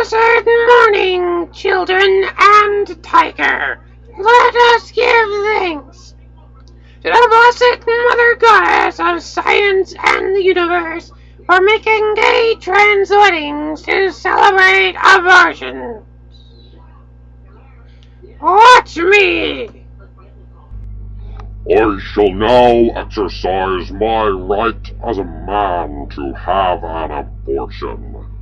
blessed morning, children and tiger. Let us give thanks to the blessed Mother Goddess of Science and the Universe for making gay trans weddings to celebrate abortions. Watch me! I shall now exercise my right as a man to have an abortion.